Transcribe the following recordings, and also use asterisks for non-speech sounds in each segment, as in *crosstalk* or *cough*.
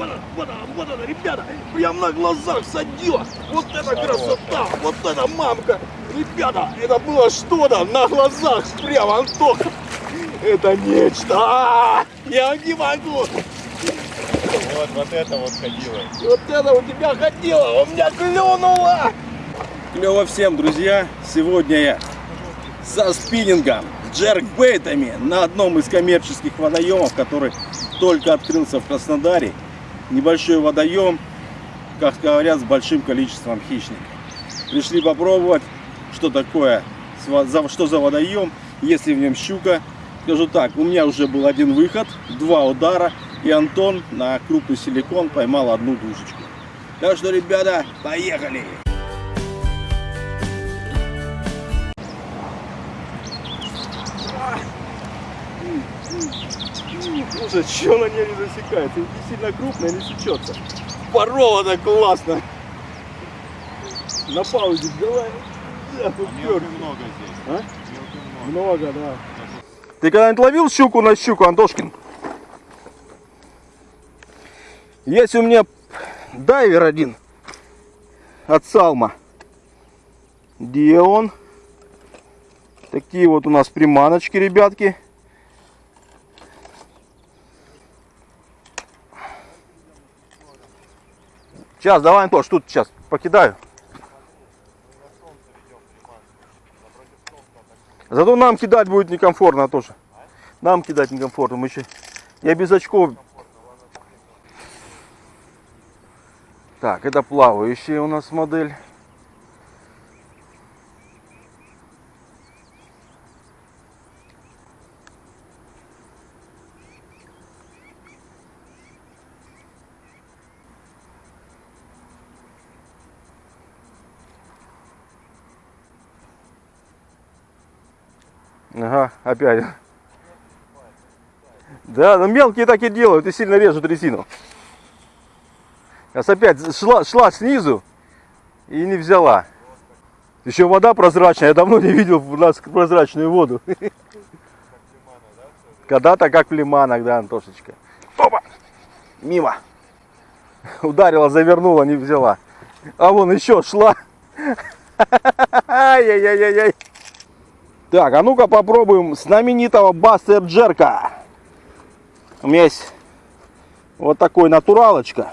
вот она, вот она, вот она, ребята, прям на глазах садила. Вот это красота, вот эта мамка. Ребята, это было что-то на глазах, прям, Антоха. Это нечто. А, я не могу. Вот, вот это вот ходило. Вот это у тебя ходило, у меня клюнуло. Клево всем, друзья. Сегодня я со спиннингом, с джеркбейтами на одном из коммерческих водоемов, который только открылся в Краснодаре. Небольшой водоем, как говорят, с большим количеством хищников. Пришли попробовать, что такое, что за водоем, если в нем щука. Скажу так, у меня уже был один выход, два удара, и Антон на крупный силикон поймал одну душечку. Так что, ребята, поехали! Слушай, что на ней не засекается? Не сильно крупная, не сечется. Пороло так классно. На паузе давай. Да, Мелко много здесь. А? Мелко много. Много, да. Ты когда-нибудь ловил щуку на щуку, Антошкин? Есть у меня дайвер один от Салма. Где он? Такие вот у нас приманочки, ребятки. Сейчас, давай, Антош, тут сейчас покидаю. Зато нам кидать будет некомфортно тоже. Нам кидать некомфортно. Мы еще... Я без очков. Так, это плавающая у нас модель. Опять. Да, но мелкие так и делают и сильно режут резину. Сейчас опять шла, шла снизу и не взяла. Еще вода прозрачная, я давно не видел у нас прозрачную воду. Когда-то как в лиманах, да, Антошечка. Опа! Мимо. Ударила, завернула, не взяла. А вон еще шла. *laughs* Ай-яй-яй-яй. Так, а ну-ка попробуем знаменитого Бастер Джерка. У меня есть вот такой натуралочка.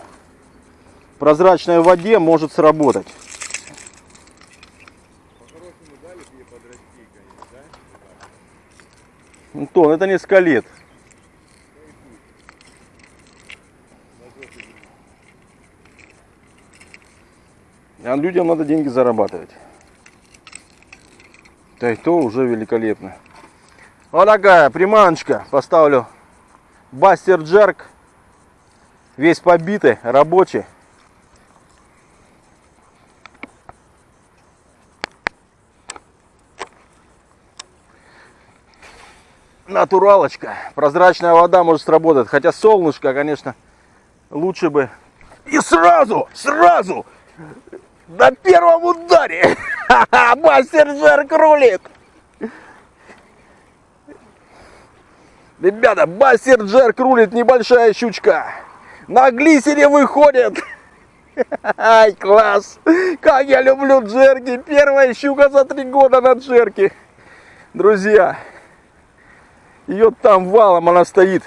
В прозрачной воде может сработать. Антон, это не скалет. А людям надо деньги зарабатывать. Да и то уже великолепно. Вот такая приманочка. Поставлю Бастер Джерк. Весь побитый, рабочий. Натуралочка. Прозрачная вода может сработать. Хотя солнышко, конечно, лучше бы. И сразу, сразу, на первом ударе. *laughs* *laughs* Мастер Джерк рулит. Ребята, Бастер Джерк рулит небольшая щучка. На глиссере выходит. *laughs* Ай, класс. Как я люблю джерки. Первая щука за три года на джерке. Друзья, ее там валом она стоит.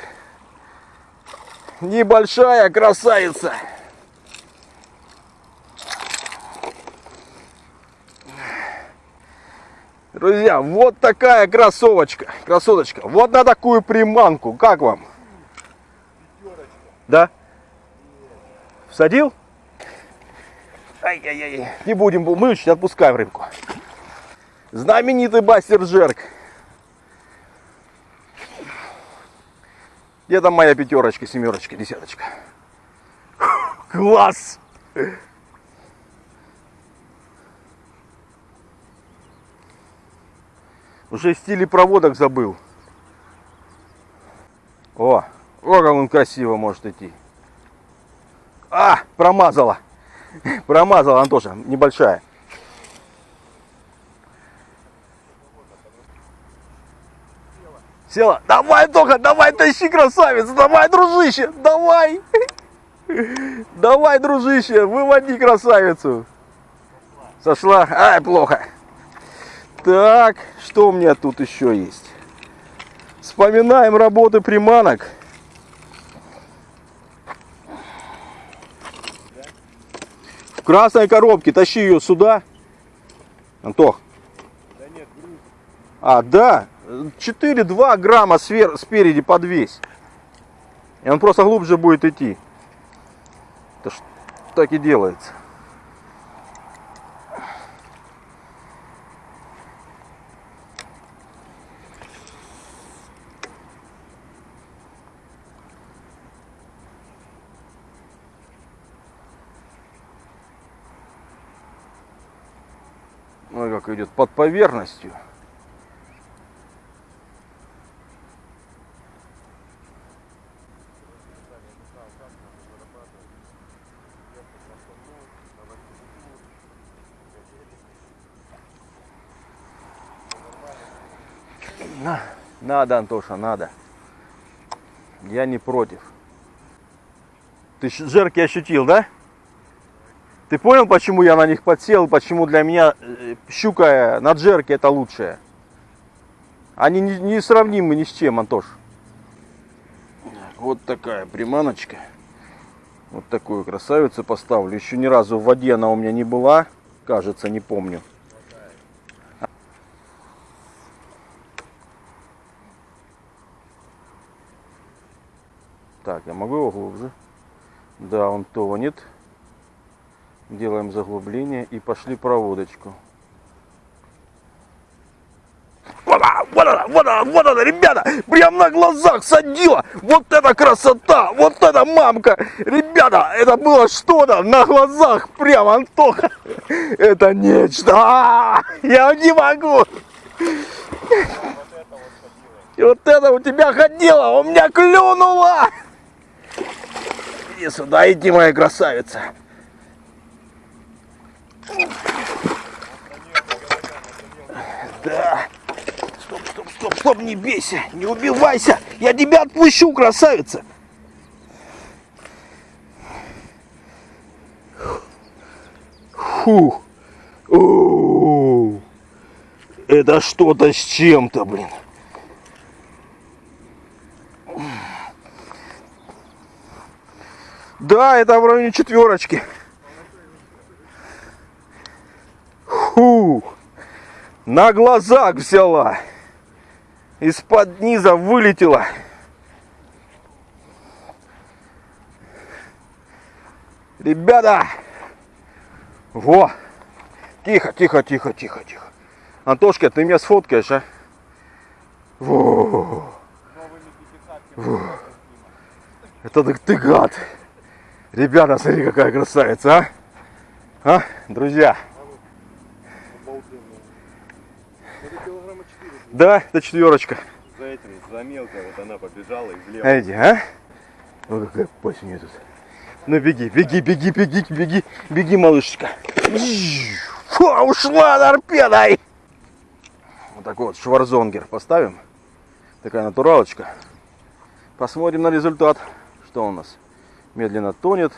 Небольшая красавица. Друзья, вот такая кроссовочка, красоточка. Вот на такую приманку. Как вам? Да? Всадил? Ай-яй-яй. Не будем мучить, отпускаем рыбку. Знаменитый бастер Джерк. Где там моя пятерочка, семерочка, десяточка? Класс! Уже в стиле проводок забыл. О, о, как он красиво может идти. А, промазала. *laughs* Промазала, Антоша, небольшая. Села. Давай, Тоха, давай, тащи, красавец. Давай, дружище, давай. *laughs* Давай, дружище, выводи красавицу. Сошла? Ай, плохо. Так, что у меня тут еще есть? Вспоминаем работы приманок. В красной коробке. Тащи ее сюда. Антох. Да нет, груз. А, да. 4-2 грамма свер... спереди подвесь. И он просто глубже будет идти. Это ж так и делается. Как идет под поверхностью. На, надо, Антоша, надо. Я не против. Ты жерки ощутил, да? Ты понял, почему я на них подсел, почему для меня э, щука на джерке это лучшее? Они не, сравнимы ни с чем, Антош. Вот такая приманочка. Вот такую красавицу поставлю. Еще ни разу в воде она у меня не была. Кажется, не помню. Так, я могу его глубже? Да, он тонет. Делаем заглубление и пошли проводочку. Вот она, вот она, вот она, вот она, ребята! Прям на глазах садила! Вот это красота! Вот это мамка! Ребята, это было что-то на глазах! Прям, Антоха! Это нечто! А, Я не могу! И вот это у тебя ходило, у меня клюнуло! Иди сюда, иди, моя красавица. Да. Стоп, стоп, стоп, стоп, не бейся, не убивайся. Я тебя отпущу, красавица. Фу. Оу. Это что-то с чем-то, блин. Да, это в районе четверочки. Фу. На глазах взяла. Из-под низа вылетела. Ребята! Во! Тихо, тихо, тихо, тихо, тихо. Антошка, ты меня сфоткаешь, а? Во! Во. Это ты, ты гад. Ребята, смотри, какая красавица, а? А, друзья? Это килограмма 4. Да, это четверочка. За этим, за мелкой, вот она побежала и влево. А? Ой, какая пасть у нее тут. Ну беги, беги, беги, беги, беги, беги, малышечка. Фу, ушла торпедой. Вот такой вот шварзонгер поставим. Такая натуралочка. Посмотрим на результат. Что у нас? Медленно тонет.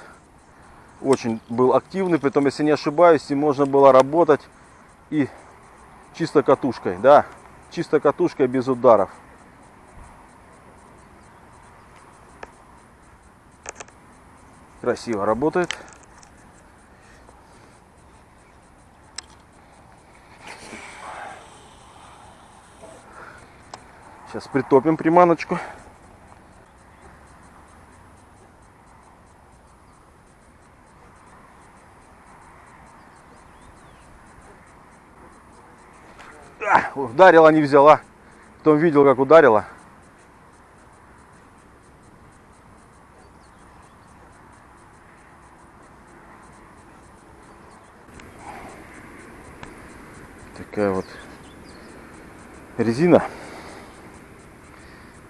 Очень был активный, притом, если не ошибаюсь, и можно было работать и чисто катушкой. Да, чисто катушкой без ударов. Красиво работает. Сейчас притопим приманочку. А, ударила, не взяла. Потом видел, как ударила. Такая вот резина.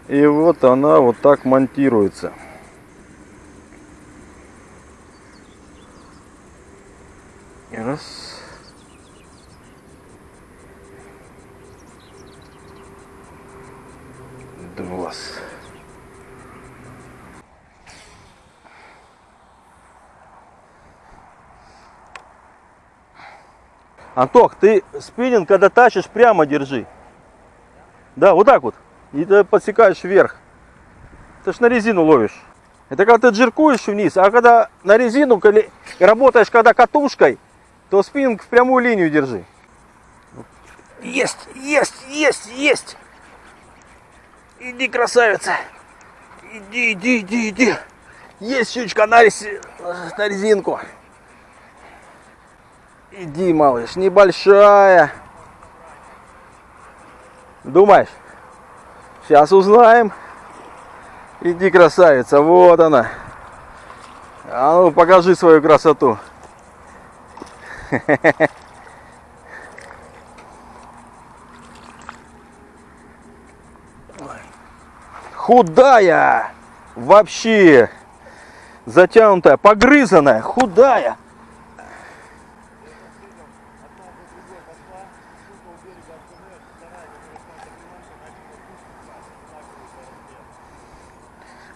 И вот она вот так монтируется. вас. Антох, ты спиннинг, когда тащишь, прямо держи. Да, вот так вот. И ты подсекаешь вверх. Ты ж на резину ловишь. Это когда ты джиркуешь вниз, а когда на резину, когда работаешь когда катушкой, то спиннинг в прямую линию держи. Есть, есть, есть, есть. Иди, красавица. Иди, иди, иди, иди. Есть щучка на, рези- на резинку. Иди, малыш, небольшая. Думаешь? Сейчас узнаем. Иди, красавица, вот она. А ну, покажи свою красоту. *laughs* Худая! Вообще! Затянутая, погрызанная, худая.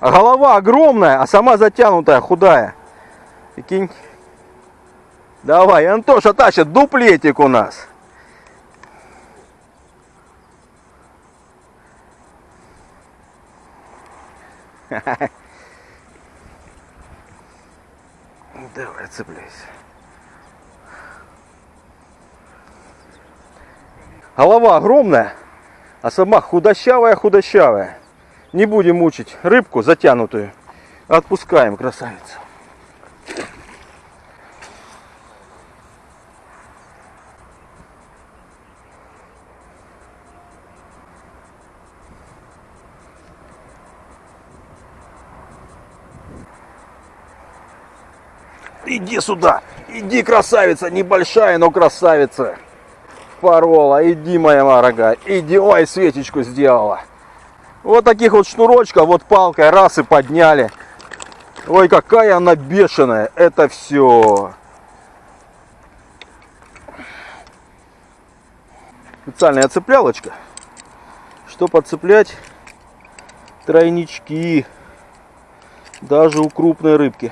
Голова огромная, а сама затянутая, худая. Прикинь. Давай, Антоша тащит дуплетик у нас. *laughs* Давай, цепляйся. Голова огромная, а сама худощавая-худощавая. Не будем мучить рыбку затянутую. Отпускаем, красавицу. Иди сюда, иди, красавица, небольшая, но красавица. Порола, иди, моя дорогая, иди, ой, свечечку сделала. Вот таких вот шнурочков, вот палкой, раз и подняли. Ой, какая она бешеная, это все. Специальная цеплялочка, что подцеплять тройнички, даже у крупной рыбки.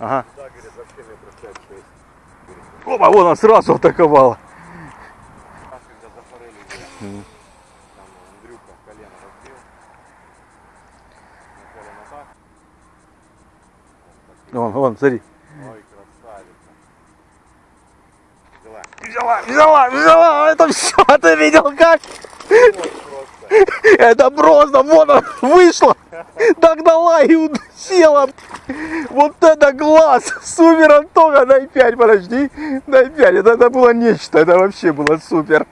Ага. Да, говорит, вообще метров 5-6. Опа, вон она сразу атаковала. Раз, когда за форелью был, там Андрюха колено разбил. На так. Вон, вон, смотри. Ой, красавица. Взяла. Взяла, взяла, взяла. Это все, *laughs* ты видел как? Вот. Это просто, вот она вышла. Догнала и села. Вот это глаз. Супер, Антоха, дай 5, подожди. Дай 5. Это, это было нечто. Это вообще было супер.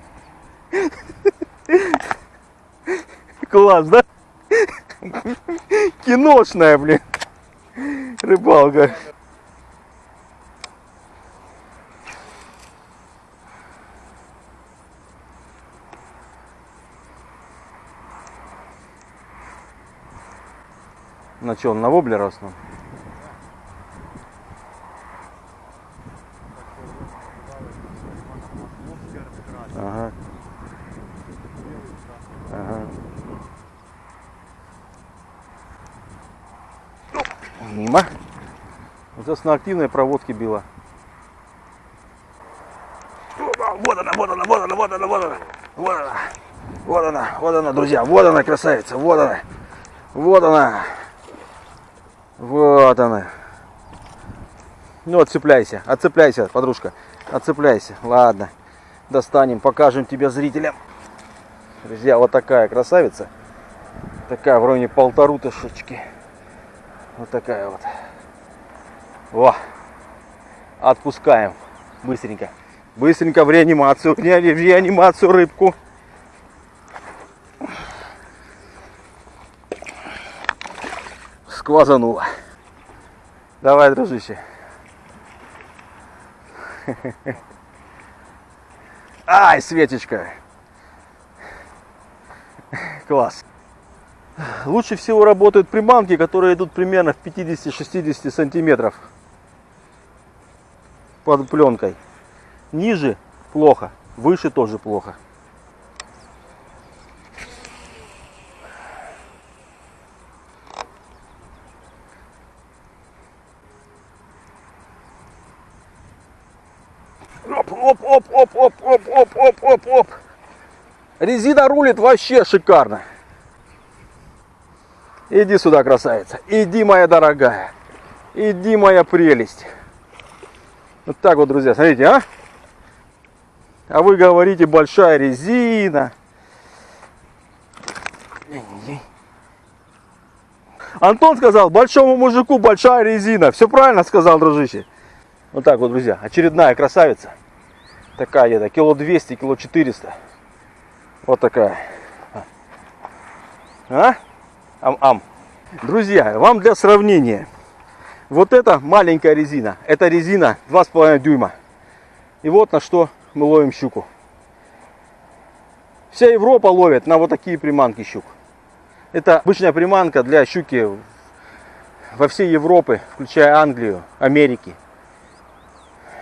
Класс, да? Киношная, блин. Рыбалка. На он на воблер основном? Ага. Ага. Мимо. Вот на активной проводке била. Вот она, вот она, вот она, вот она, вот она. Вот она. Вот она, вот она, друзья. Вот она, красавица. Вот она. Вот она. Вот она. Ну, отцепляйся, отцепляйся, подружка. Отцепляйся. Ладно. Достанем, покажем тебе зрителям. Друзья, вот такая красавица. Такая в районе полтору тысячки. Вот такая вот. Во. Отпускаем. Быстренько. Быстренько в реанимацию. *laughs* В реани- в реанимацию рыбку. Сквозануло. Давай, дружище. Ай, Светочка. Класс. Лучше всего работают приманки, которые идут примерно в 50-60 сантиметров под пленкой. Ниже плохо, выше тоже плохо. Оп, оп, оп, оп, оп, оп, оп, оп, оп, оп. Резина рулит вообще шикарно. Иди сюда, красавица. Иди, моя дорогая. Иди, моя прелесть. Вот так вот, друзья, смотрите, а? А вы говорите, большая резина. Антон сказал, большому мужику большая резина. Все правильно сказал, дружище. Вот так вот, друзья, очередная красавица. Такая где-то, кило 200, кило 400. Вот такая. А? Ам-ам. Друзья, вам для сравнения. Вот это маленькая резина. Это резина 2,5 дюйма. И вот на что мы ловим щуку. Вся Европа ловит на вот такие приманки щук. Это обычная приманка для щуки во всей Европе, включая Англию, Америки.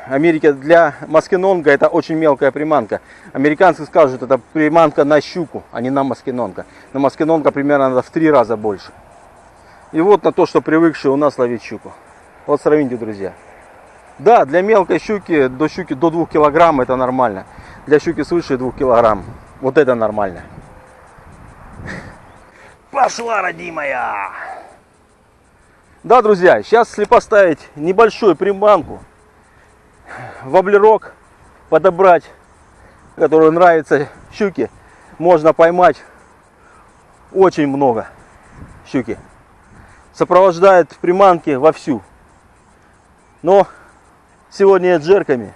Америке для маскинонга это очень мелкая приманка. Американцы скажут, это приманка на щуку, а не на маскинонга. На маскинонга примерно надо в три раза больше. И вот на то, что привыкшие у нас ловить щуку. Вот сравните, друзья. Да, для мелкой щуки, до щуки до 2 килограмм это нормально. Для щуки свыше 2 килограмм, вот это нормально. Пошла, родимая! Да, друзья, сейчас если поставить небольшую приманку, воблерок подобрать, который нравится щуке, можно поймать очень много щуки. Сопровождает приманки вовсю. Но сегодня джерками.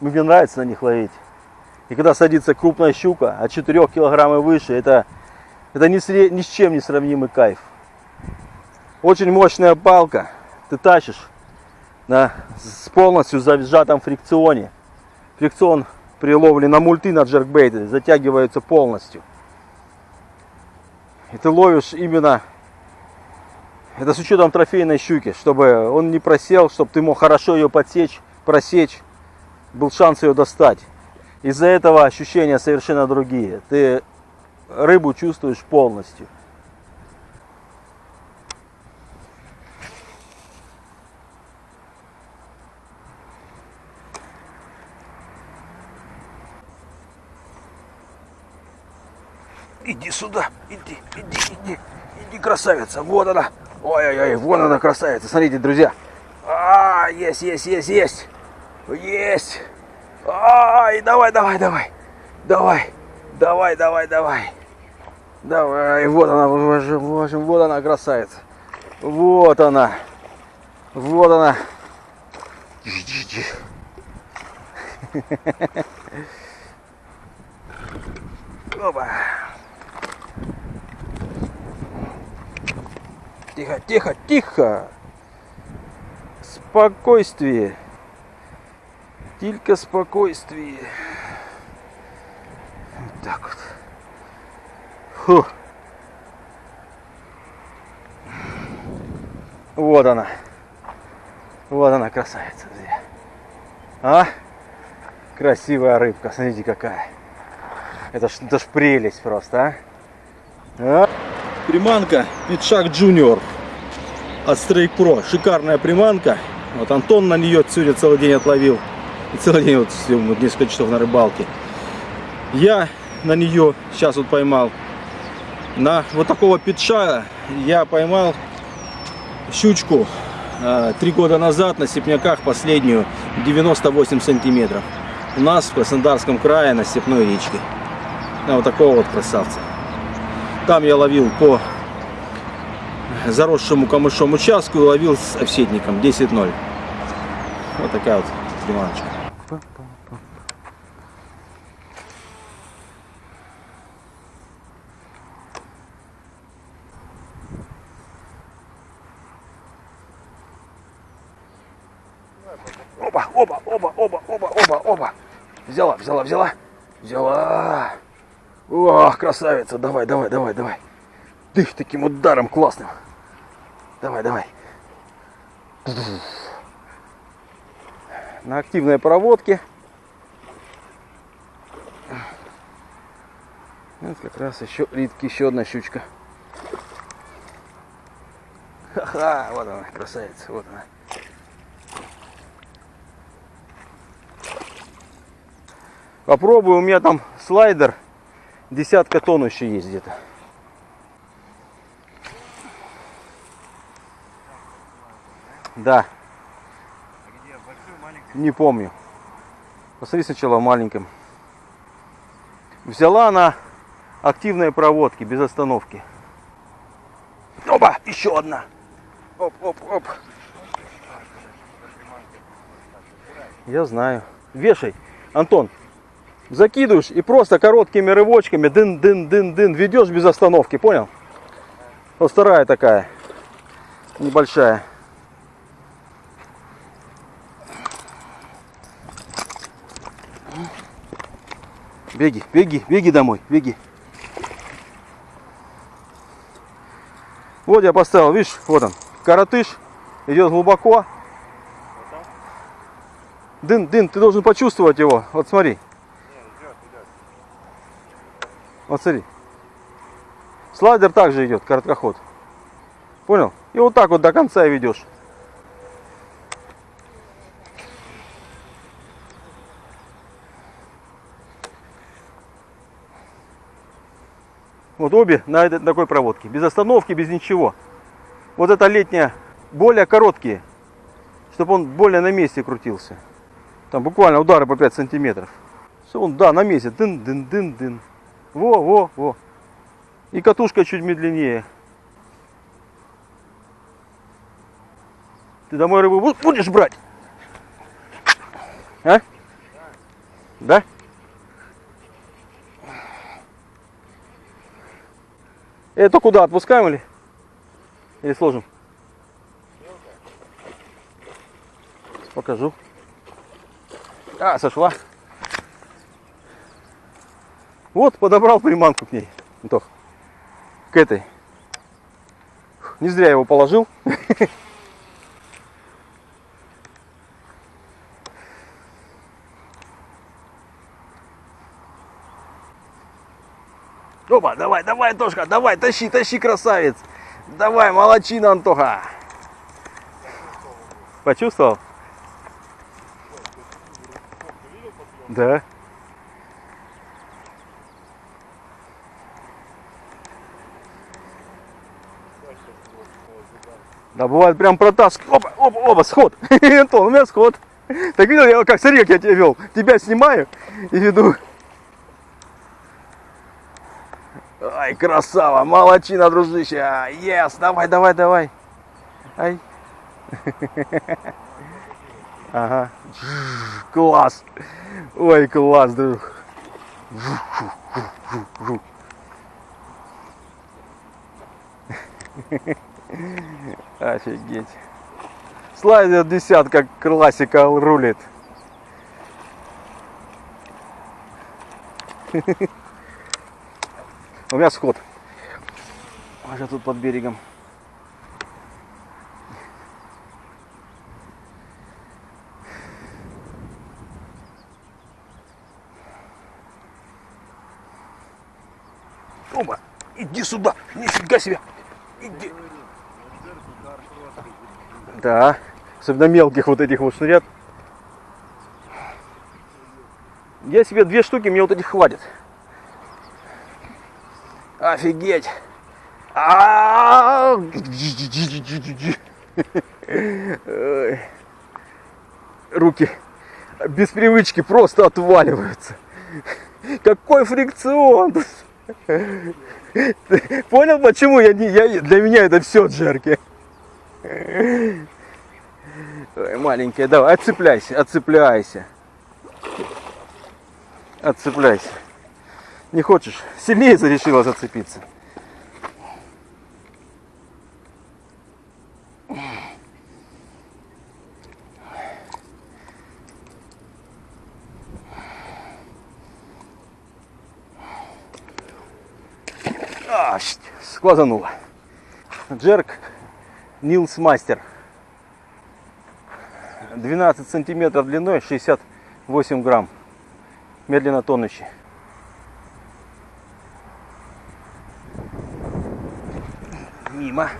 Мне нравится на них ловить. И когда садится крупная щука от 4 килограмм и выше, это, это ни, с, ни с чем не сравнимый кайф. Очень мощная палка. Ты тащишь на, с полностью зажатом фрикционе. Фрикцион при ловле на мульты на джеркбейты затягивается полностью. И ты ловишь именно, это с учетом трофейной щуки, чтобы он не просел, чтобы ты мог хорошо ее подсечь, просечь, был шанс ее достать. Из-за этого ощущения совершенно другие. Ты рыбу чувствуешь полностью. Иди сюда, иди, иди, иди, иди, красавица, вот она. Ой-ой-ой, вон она красавица, смотрите, друзья. А, есть, есть, есть, есть, есть. Ай, давай, давай, давай, давай, давай, давай, давай. Давай, вот она, в общем, вот она красавица. Вот она, вот она. *laughs* Опа. Тихо, тихо, тихо. Спокойствие. Только спокойствие. Вот так вот. Фу. Вот она. Вот она, красавица. А? Красивая рыбка. Смотрите, какая. Это ж, это ж прелесть просто, а? а? Приманка Петшак Junior от Strike Pro. Шикарная приманка. Вот Антон на нее сегодня целый день отловил. И целый день вот, вот несколько часов на рыбалке. Я на нее сейчас вот поймал. На вот такого петша я поймал щучку э, три года назад на степняках последнюю 98 сантиметров. У нас в Краснодарском крае на степной речке. На вот такого вот красавца. Там я ловил по заросшему камышом участку и ловил с овсетником 10-0. Вот такая вот приманочка. Опа, опа, опа, опа, опа, опа, опа. Взяла, взяла, взяла. Взяла. Ох, красавица. Давай, давай, давай, давай. Дых таким ударом классным. Давай, давай. На активной проводке. Вот как раз еще ритки, еще одна щучка. Ха-ха, вот она, красавица, вот она. Попробую, у меня там слайдер, десятка тонн еще есть где-то. Да, не помню. Посмотри сначала в маленьком. Взяла она активные проводки, без остановки. Опа, еще одна. Оп, оп, оп. Я знаю. Вешай, Антон. Закидываешь и просто короткими рывочками дын дын дын дын ведешь без остановки, понял? Вот вторая такая, небольшая. Беги, беги, беги домой, беги. Вот я поставил, видишь, вот он, коротыш, идет глубоко. Дын, дын, ты должен почувствовать его. Вот смотри. Вот смотри. Слайдер также идет, короткоход. Понял? И вот так вот до конца ведешь. Вот обе на такой проводке. Без остановки, без ничего. Вот эта летняя более короткие. Чтобы он более на месте крутился. Там буквально удары по 5 сантиметров. Все, он, да, на месте. Дын, дын, дын, дын. Во, во, во. И катушка чуть медленнее. Ты домой рыбу бу- будешь брать? А? Да? Это куда? Отпускаем или? Или сложим? Покажу. А, сошла. Вот, подобрал приманку к ней. Антох. К этой. Не зря его положил. Опа, давай, давай, Антошка, давай, тащи, тащи, красавец. Давай, молочина, Антоха. Почувствовал? Да. Да бывает прям протаскивает. Опа, опа, опа, сход. *laughs* Антон, у меня сход. Так видел, я как смотри, как я тебя вел. Тебя снимаю и веду. Ай, красава, молочина, дружище. Yes, давай, давай, давай. Ай. *laughs* Ага. Класс. Ой, класс, друг. *laughs* *laughs* Офигеть. Слайдер десятка классика рулит. *laughs* У меня сход. Уже тут под берегом. Оба, иди сюда, нифига себе. Иди. Да, особенно мелких вот этих вот шнурят. Я себе две штуки, мне вот этих хватит. Офигеть. Ой. Руки без привычки просто отваливаются. Какой фрикцион! Понял, почему я не, я, для меня это все джерки? Ой, маленькая, давай, отцепляйся, отцепляйся. Отцепляйся. Не хочешь? Сильнее решила зацепиться. А, сквозануло. Джерк Нилс Мастер. 12 сантиметров длиной, 68 грамм. Медленно тонущий. Мимо.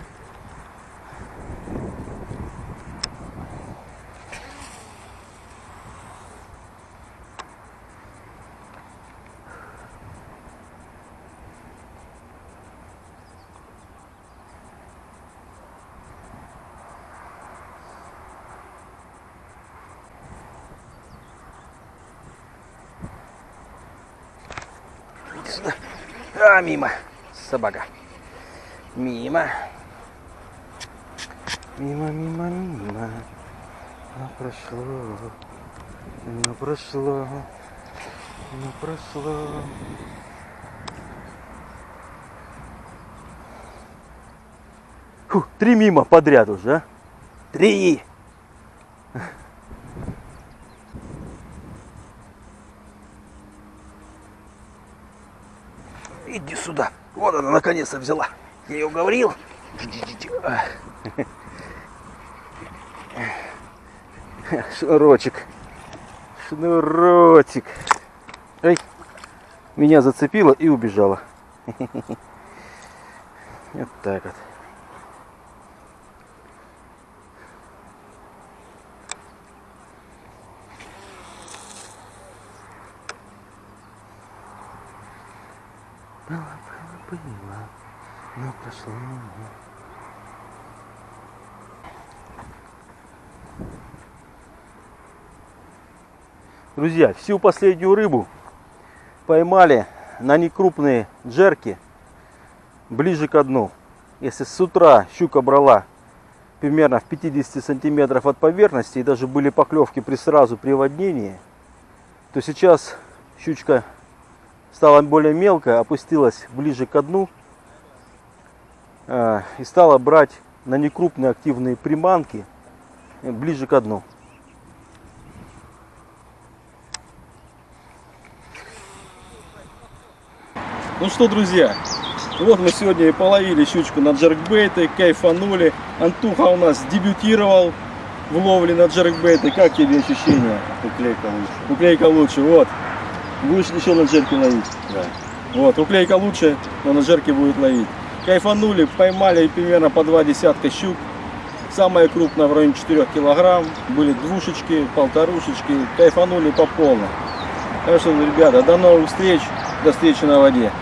Иди сюда. А, мимо. Собака. Мимо. Мимо, мимо, мимо. Ну, прошло. Ну, прошло. Ну, прошло. Фу, три мимо подряд уже, а? Три. Иди сюда. Вот она наконец-то взяла. Я ее говорил. Шнурочек. Шнурочек. Эй. Меня зацепило и убежала. *laughs* Вот так вот. Было, было, было, но прошло. Друзья, всю последнюю рыбу поймали на некрупные джерки ближе к дну. Если с утра щука брала примерно в 50 сантиметров от поверхности и даже были поклевки при сразу приводнении, то сейчас щучка стала более мелкая, опустилась ближе к дну э, и стала брать на некрупные активные приманки ближе к дну. Ну что, друзья, вот мы сегодня и половили щучку на джеркбейты, кайфанули. Антуха у нас дебютировал в ловле на джеркбейты. Как тебе ощущения? Уклейка лучше. Уклейка лучше, вот. Будешь еще на джерке ловить? Да. Вот, уклейка лучше, но на жерке будет ловить. Кайфанули, поймали примерно по два десятка щук. Самая крупная в районе 4 килограмм. Были двушечки, полторушечки. Кайфанули по полной. Так что, ребята, до новых встреч. До встречи на воде.